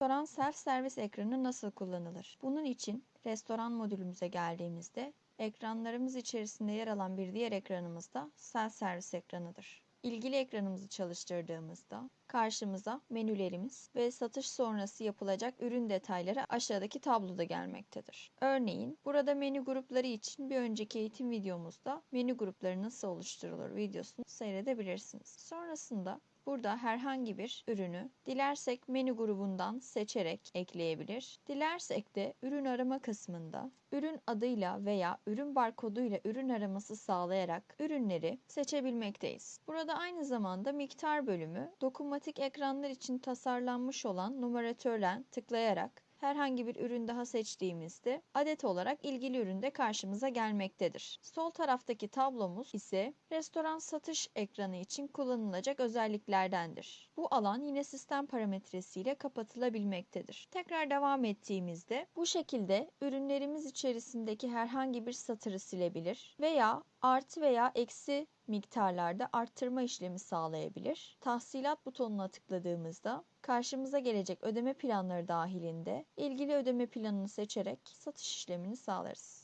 Restoran self servis ekranı nasıl kullanılır? Bunun için restoran modülümüze geldiğimizde ekranlarımız içerisinde yer alan bir diğer ekranımız da self servis ekranıdır. İlgili ekranımızı çalıştırdığımızda karşımıza menülerimiz ve satış sonrası yapılacak ürün detayları aşağıdaki tabloda gelmektedir. Örneğin burada menü grupları için bir önceki eğitim videomuzda menü grupları nasıl oluşturulur videosunu seyredebilirsiniz. Sonrasında Burada herhangi bir ürünü dilersek menü grubundan seçerek ekleyebilir. Dilersek de ürün arama kısmında ürün adıyla veya ürün barkoduyla ürün araması sağlayarak ürünleri seçebilmekteyiz. Burada aynı zamanda miktar bölümü dokunmatik ekranlar için tasarlanmış olan numaratörden tıklayarak herhangi bir ürün daha seçtiğimizde adet olarak ilgili üründe karşımıza gelmektedir. Sol taraftaki tablomuz ise restoran satış ekranı için kullanılacak özelliklerdendir. Bu alan yine sistem parametresiyle kapatılabilmektedir. Tekrar devam ettiğimizde bu şekilde ürünlerimiz içerisindeki herhangi bir satırı silebilir veya artı veya eksi miktarlarda arttırma işlemi sağlayabilir. Tahsilat butonuna tıkladığımızda karşımıza gelecek ödeme planları dahilinde ilgili ödeme planını seçerek satış işlemini sağlarız.